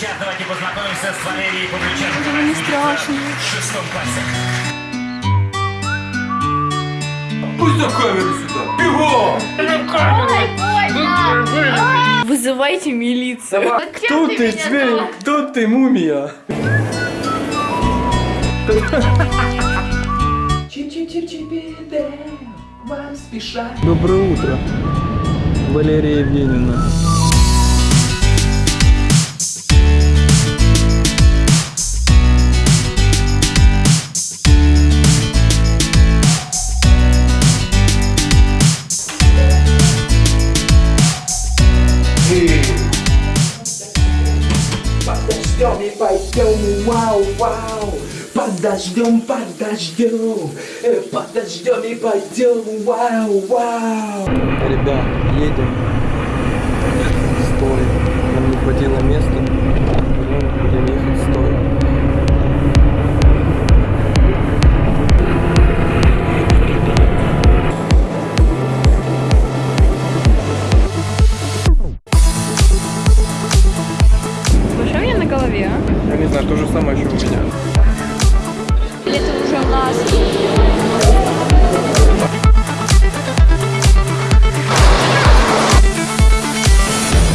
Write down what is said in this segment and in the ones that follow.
сейчас давайте познакомимся с Валерией Павлюченко. не страшно. В шестом классе. Пусть на камеру сюда! Бегом! Вызывайте милицию. Кто ты, зверь? Кто ты, мумия? Доброе утро, Валерия Евгеньевна. Подождем вау, вау. Подождем, подождем, э, подождем и пойдем, вау, вау. Ребят, едем. Стой. Нам не хватило места.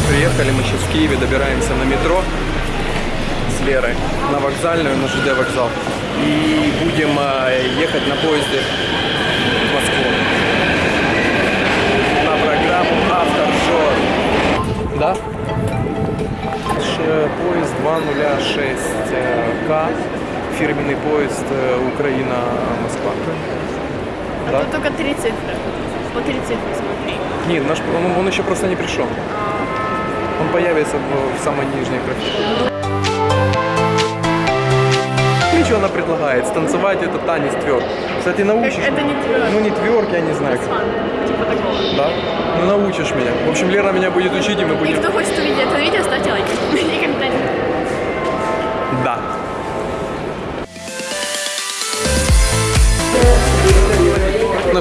Приехали мы сейчас в Киеве, добираемся на метро с Лерой на вокзальную, на ЖД вокзал. И будем э, ехать на поезде в Москву. На программу Автошор. Да? Ш- Поезд 206К. Фирменный поезд э, Украина-Москва. Да? Тут только три цифры. По три цифры смотри. Нет, наш, он, он еще просто не пришел. Он появится в, в самой нижней графе. Что она предлагает? Станцевать это танец тверк. Кстати, научишь. Это не тверк. Ну не тверк, я не знаю. Типа такого. Да? Ну научишь меня. В общем, Лера меня будет учить, и мы И будем... кто хочет увидеть это видео, ставьте лайки. И комментарии.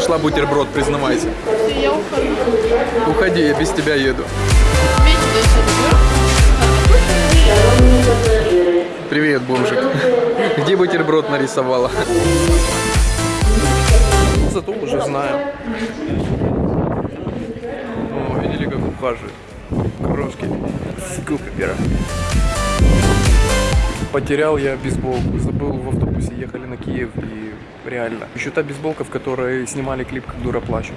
Нашла бутерброд, признавайся. Я ухожу. Уходи, я без тебя еду. Привет, бомжик. Где бутерброд нарисовала? Зато уже знаю. О, видели, как ухаживает? Крошки. Скупера. Потерял я бейсболку. Забыл в автобусе, ехали на Киев и реально. Еще та бейсболка, в которой снимали клип «Как дура плачу».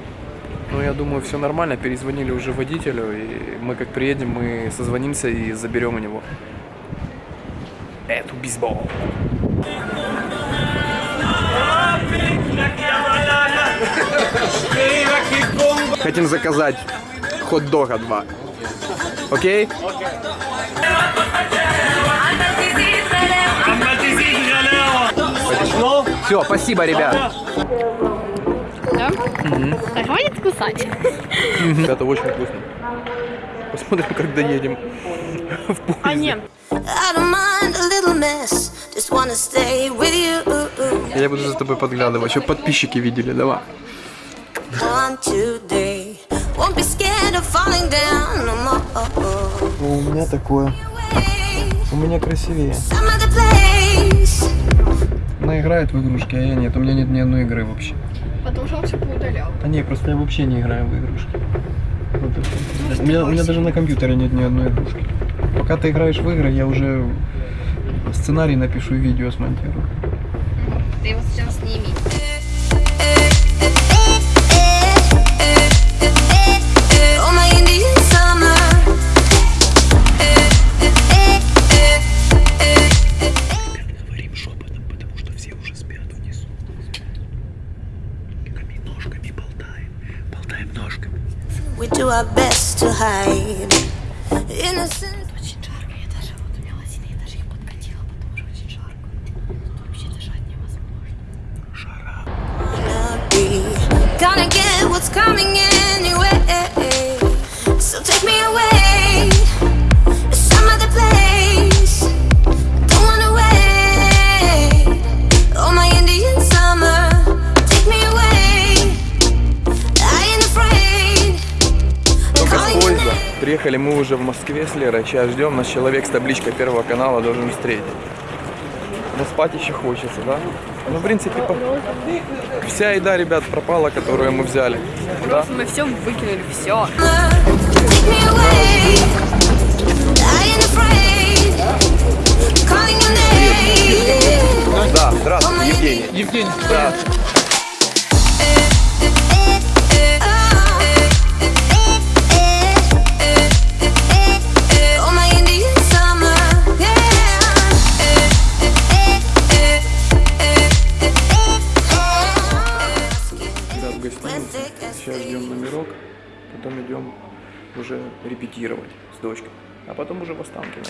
Ну, я думаю, все нормально. Перезвонили уже водителю, и мы как приедем, мы созвонимся и заберем у него эту бейсболку. Хотим заказать хот-дога два. Окей? Все, спасибо, ребят. Да? Так, хватит кусать. Это очень вкусно. Посмотрим, как доедем в поезде. А нет. Я буду за тобой подглядывать, чтобы подписчики видели, давай. У меня такое. У меня красивее. Она играет в игрушки, а я нет. У меня нет ни одной игры вообще. Потому что он все поудалял. А не, просто я вообще не играю в игрушки. Вот всё. у, меня, у меня даже на компьютере нет ни одной игрушки. Пока ты играешь в игры, я уже сценарий напишу и видео смонтирую. Ты его сейчас сними. Our best to hide innocence. Мы уже в Москве с Лерой. Сейчас ждем. Нас человек с табличкой Первого канала должен встретить. Но спать еще хочется, да? Ну, в принципе, по- вся еда, ребят, пропала, которую мы взяли. Да? Мы все выкинули, все. Да, здравствуй, Евгений. Евгений, Да. Уже репетировать с дочкой. А потом уже в Останкино.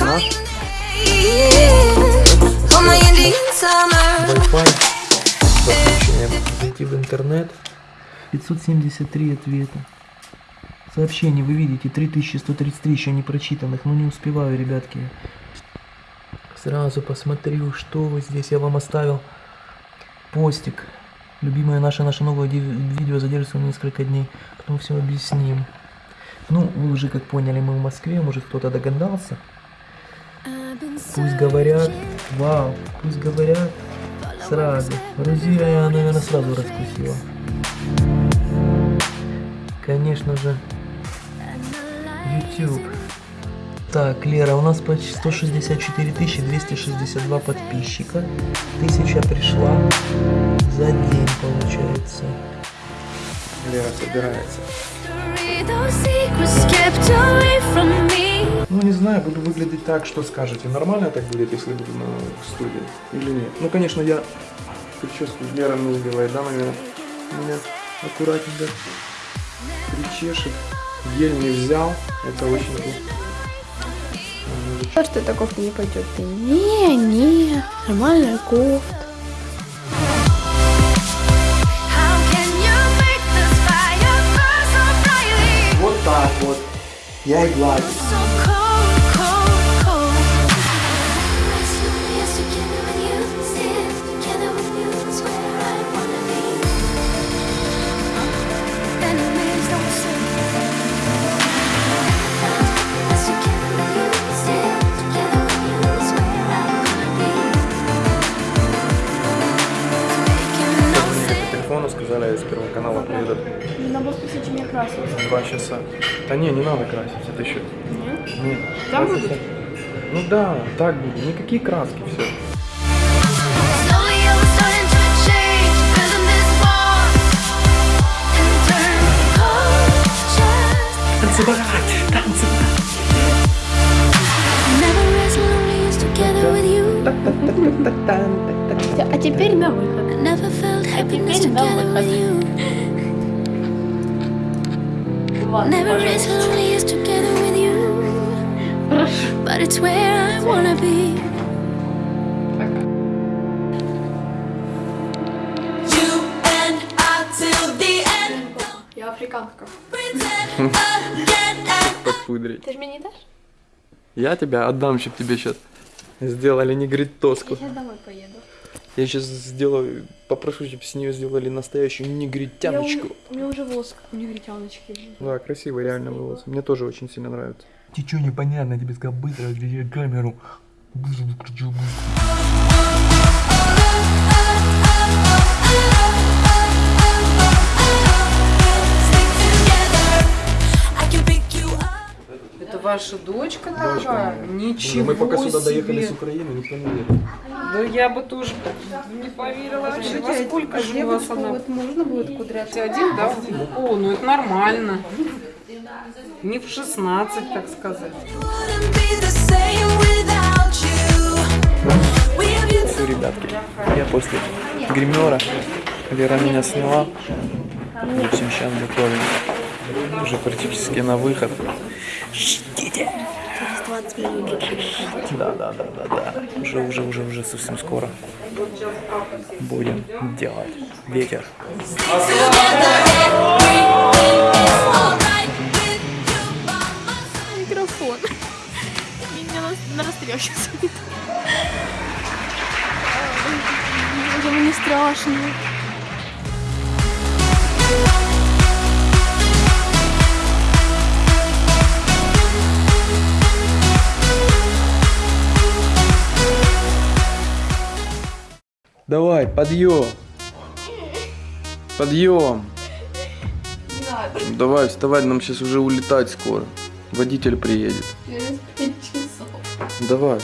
Oh. Oh. Wi-Fi. Зайти в интернет. 573 ответа. Сообщений вы видите 3133 еще не прочитанных, но не успеваю, ребятки. Сразу посмотрю, что вы здесь. Я вам оставил постик. Любимое наше, наше новое видео задержится несколько дней. Потом все объясним. Ну, вы уже как поняли, мы в Москве, может кто-то догадался. Пусть говорят, вау, пусть говорят сразу. Грузия я, наверное, сразу раскусила. Конечно же, YouTube. Так, Лера, у нас почти 164 262 подписчика. Тысяча пришла за день, получается. Лера собирается. Ну, не знаю, буду выглядеть так, что скажете. Нормально так будет, если буду на студии или нет? Ну, конечно, я прическу Лера мне сделает, да, наверное? Меня аккуратненько причешет. Гель не взял, это очень плохо. То, что эта кофта не пойдет. Не, не, нормальная кофта. Вот так вот. Я и гладю. Сказали, с первого канала приедут Надо было спросить, чем я красилась. два часа. Да не, не надо красить, это еще... Нет? Нет. Там будут? Ну да, так будет. Никакие краски, все. Танцевать, танцевать. А теперь на выход. I never felt happiness теперь на together with выход. you. Never as lonely as together with you. But it's where I wanna be. You and I till the end. Я африканка. Подпудрить. Ты же мне не дашь? Я тебя отдам, чтобы тебе сейчас сделали негритоску. Я сейчас домой поеду. Я сейчас сделаю, попрошу, чтобы с нее сделали настоящую Я у, негритяночку. у меня уже волос, как у негритяночки. Да, красивый реально волос. Мне тоже очень сильно нравится. Ты чё непонятно, тебе сказал быстро отключи камеру. Быстро выключил быстро. Ваша дочка такая? Ничего Мы пока сюда доехали с Украины, никто не верит. Да я бы тоже не поверила вообще. Во сколько же у вас она? Вот можно будет кудряться? Один, да? О, ну это нормально. Не в 16, так сказать. Все, ребятки, я после гримера, Вера меня сняла. В общем, сейчас готовим. Уже практически на выход. Ждите. Да, да, да, да, да. Уже, уже, уже, уже совсем скоро будем делать. Ветер. all right with you by my side. Микрофон. сейчас. Уже мне страшно. Давай, подъем. Подъем. Давай, вставай, нам сейчас уже улетать скоро. Водитель приедет. Через пять часов. Давай.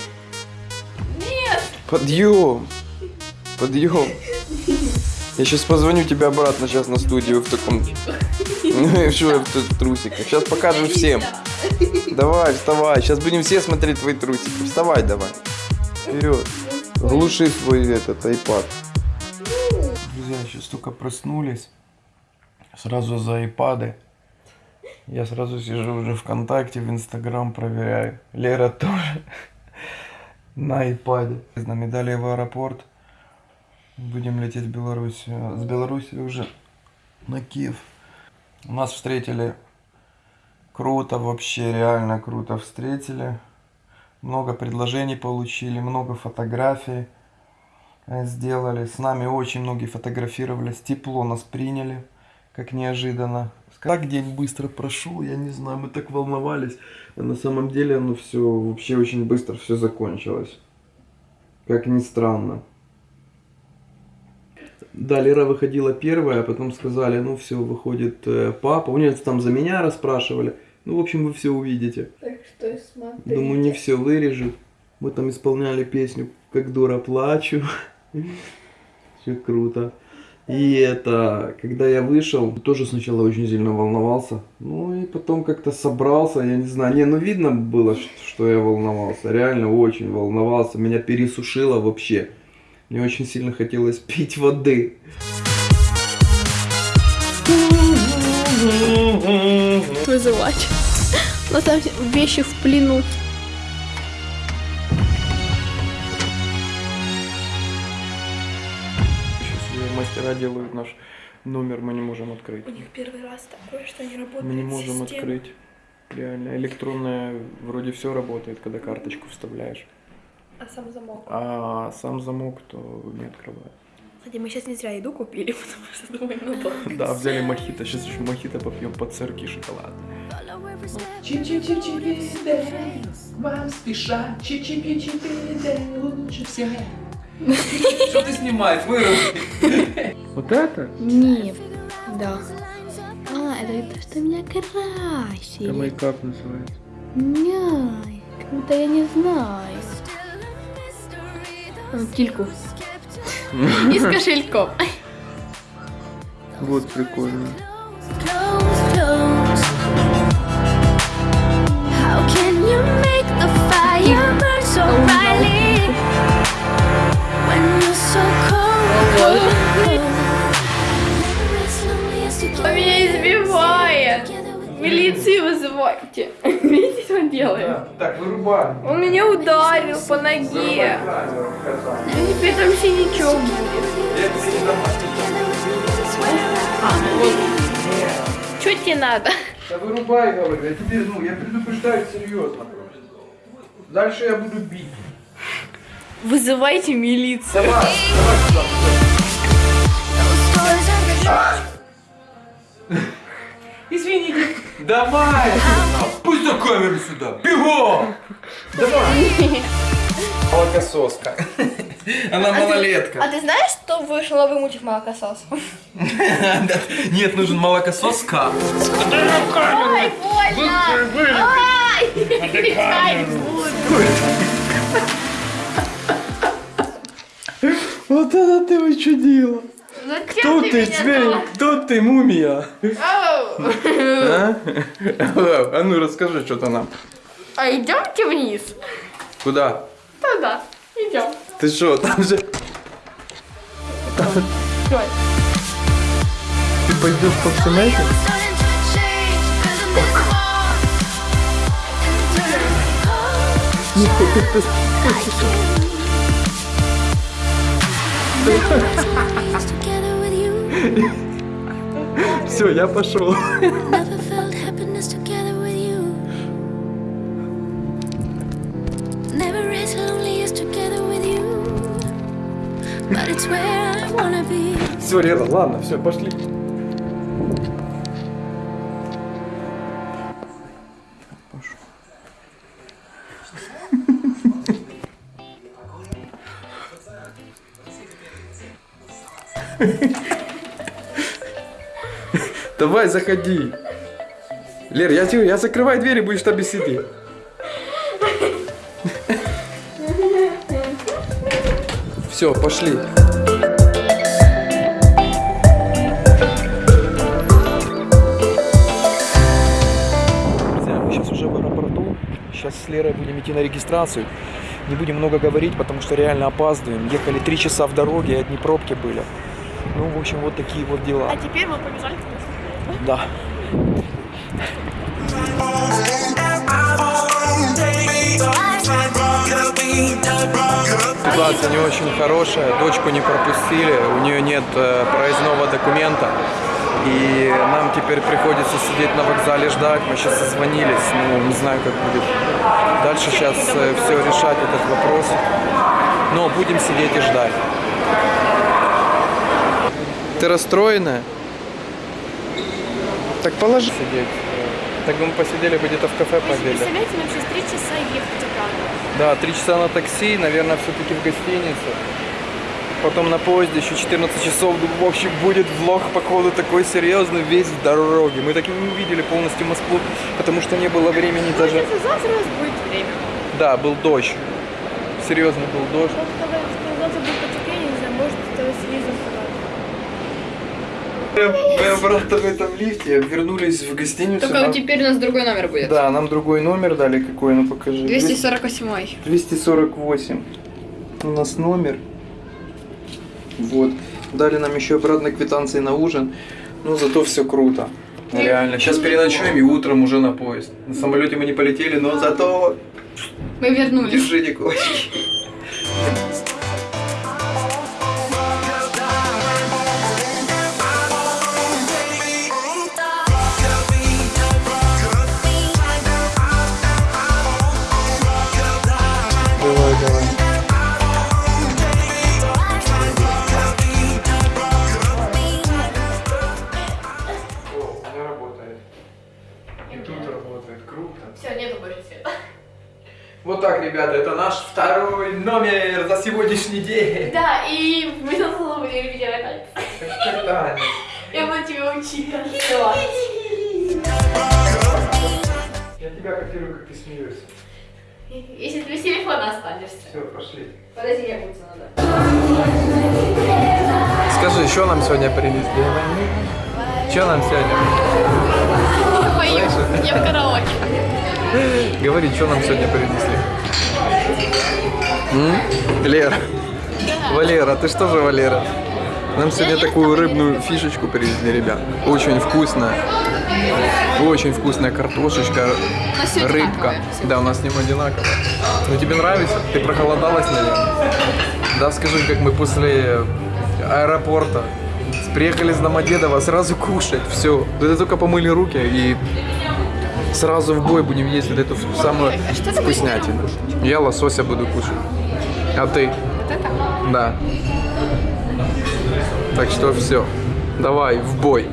Нет. Подъем. Подъем. Я сейчас позвоню тебе обратно сейчас на студию в таком... Ну и что в трусиках? Сейчас покажем всем. Давай, вставай. Сейчас будем все смотреть твои трусики. Вставай давай. Вперед. Глуши свой этот iPad. Друзья, сейчас только проснулись. Сразу за айпады. Я сразу сижу уже ВКонтакте, в Инстаграм проверяю. Лера тоже на айпаде. С нами дали в аэропорт. Будем лететь в Белоруссию. С Беларуси уже на Киев. Нас встретили круто, вообще реально круто встретили. Много предложений получили, много фотографий э, сделали. С нами очень многие фотографировались. Тепло нас приняли, как неожиданно. Как день быстро прошел, я не знаю, мы так волновались. А на самом деле, ну все, вообще очень быстро все закончилось. Как ни странно. Да, Лера выходила первая, а потом сказали, ну все, выходит э, папа. У нее там за меня расспрашивали. Ну, в общем, вы все увидите. Так что смотри. Думаю, не все вырежет. Мы там исполняли песню «Как дура плачу». Все круто. И это, когда я вышел, тоже сначала очень сильно волновался. Ну и потом как-то собрался, я не знаю. Не, ну видно было, что я волновался. Реально очень волновался. Меня пересушило вообще. Мне очень сильно хотелось пить воды. Вызывать. Но там вещи в плену. Сейчас мастера делают наш номер, мы не можем открыть. У них первый раз такое, что не работает Мы не можем система. открыть. Реально, электронная вроде все работает, когда карточку вставляешь. А сам замок. А сам замок то не открывает. Кстати, мы сейчас не зря еду купили, потому что думаем, ну долго. Да, взяли мохито. Сейчас еще мохито попьем под сырки шоколад. Вам спеша, чичи-пичи-пи-дэ, лучше всех. Что ты снимаешь? Выруби. Вот это? Нет. Да. А, это то, что меня красили. Это мейкап называется. Няй, как будто я не знаю. Кильку. И с кошельком. Вот прикольно. When you're so Милицию вызывайте. Видите, что он делает? Так, вырубай. Он меня ударил по ноге. И теперь там синячок будет. Что тебе надо? Да вырубай, говорю. Я тебе, ну, я предупреждаю серьезно. Дальше я буду бить. Вызывайте милицию. Давай, давай сюда. Извините. Давай! Пусть на камеру сюда! Бегом! Давай! Молокососка. Она малолетка. А ты знаешь, что вышел новый мультик молокосос? Нет, нужен молокососка. Ой, больно! Кричать буду. Вот это ты учудила. Зачем Кто ты, меня зверь? так? Кто ты, мумия? А? А ну расскажи что-то нам. А идемте вниз? Куда? Туда. Идем. Ты что, там же... Давай. Ты пойдешь по всему этому? Starting to change, feeling this warm. And Все, я пошел. Все, Лера, ладно, все, пошли. Давай, заходи. Лер, я тебе, я закрываю дверь и будешь там сидеть. Все, пошли. Мы сейчас уже в аэропорту. Сейчас с Лерой будем идти на регистрацию. Не будем много говорить, потому что реально опаздываем. Ехали три часа в дороге, одни пробки были. Ну, в общем, вот такие вот дела. А теперь мы побежали туда. Да. Ситуация не очень хорошая, дочку не пропустили, у нее нет э, проездного документа. И нам теперь приходится сидеть на вокзале ждать. Мы сейчас созвонились, ну не знаю, как будет дальше сейчас все решать этот вопрос. Но будем сидеть и ждать. Ты расстроенная? Так положи сидеть. Так бы мы посидели бы где-то в кафе пообедали. Представляете, нам сейчас три часа ехать обратно. Да, три часа на такси, наверное, все-таки в гостинице. Потом на поезде еще 14 часов. В общем, будет влог, походу, такой серьезный весь в дороге. Мы так и не увидели полностью Москву, потому что не было времени даже... Если завтра у нас будет время. Да, был дождь. Серьезно был дождь. Вот когда завтра будет потепление, не знаю, может, это телевизор показать. Мы обратно в этом лифте вернулись в гостиницу. Только Нам- теперь у нас другой номер будет. Да, нам другой номер дали. Какой? Ну покажи. 248. 248. У нас номер. Вот. Дали нам еще обратно квитанции на ужин. Ну, зато все круто. Реально. Сейчас переночуем и утром уже на поезд. На самолете мы не полетели, но зато Мы вернулись. держи кулачки. Смеешься. Если ты без телефона останешься. Все, пошли. Подожди, я буду надо. Скажи, что нам сегодня принесли? Что нам сегодня? Пою. Я в караоке. Говори, что нам сегодня принесли? М? Лера. Валера, ты что же, Валера? Нам сегодня такую рыбную фишечку привезли, ребят. Очень вкусная. Очень вкусная картошечка, всё рыбка. одинаковое, Да, у нас с ним одинаково. Ну тебе нравится? Ты проголодалась, наверное? Да, скажи, как мы после аэропорта приехали из Домодедово, сразу кушать, все. Это только помыли руки и сразу в бой будем есть вот эту самую вкуснятину. Я лосося буду кушать. А ты? Да. Так что все. Давай, в бой.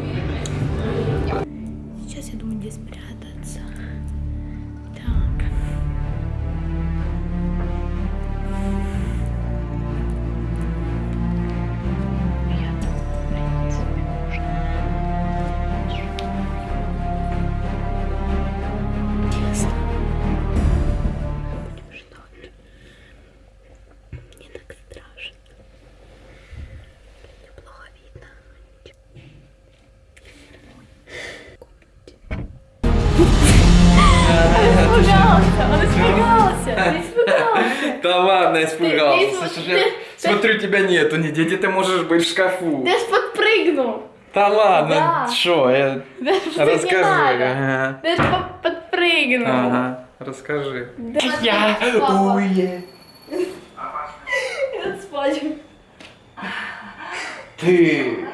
Испугался, он испугался, ты испугался. Да ладно, испугался. Слушай, я смотрю, тебя нету нигде. Где ты можешь быть в шкафу? Ты ж подпрыгнул. Да ладно, что? Я... Не Расскажи. Ты ж по- подпрыгнул. Ага, расскажи. Я Уе. спать. Ты.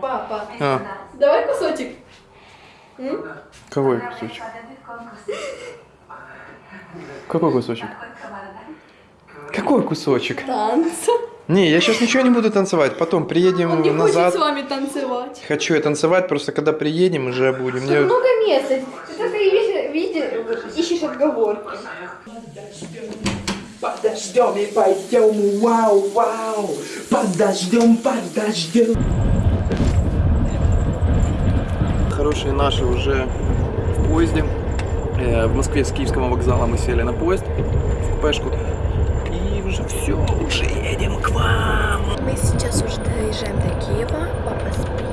Папа, А, давай кусочек. какой кусочек? Какой кусочек? Какой кусочек? Танца. Не, я сейчас ничего не буду танцевать. Потом приедем Он не назад. хочет с вами танцевать. Хочу я танцевать, просто когда приедем, уже будем. Мне- Много места. Ты только видишь, видишь, ищешь отговорки. Подождем и пойдем, вау, вау. Подождем, подождем. Хорошие наши уже в поезде. Э, В Москве с Киевского вокзала мы сели на поезд в купешку. И уже все, уже едем к вам. Мы сейчас уже доезжаем до Киева. Папа спит.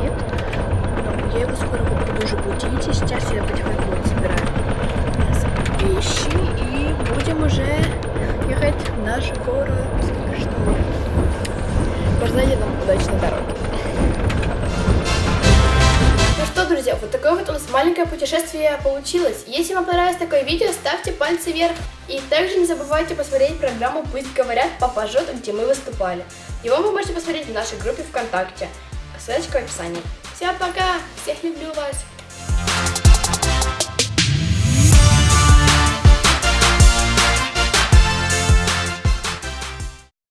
Путешествие получилось. Если вам понравилось такое видео, ставьте пальцы вверх. И также не забывайте посмотреть программу «Пусть говорят, папа жжет», где мы выступали. Его вы можете посмотреть в нашей группе ВКонтакте. Ссылочка в описании. Всем пока! Всех люблю вас!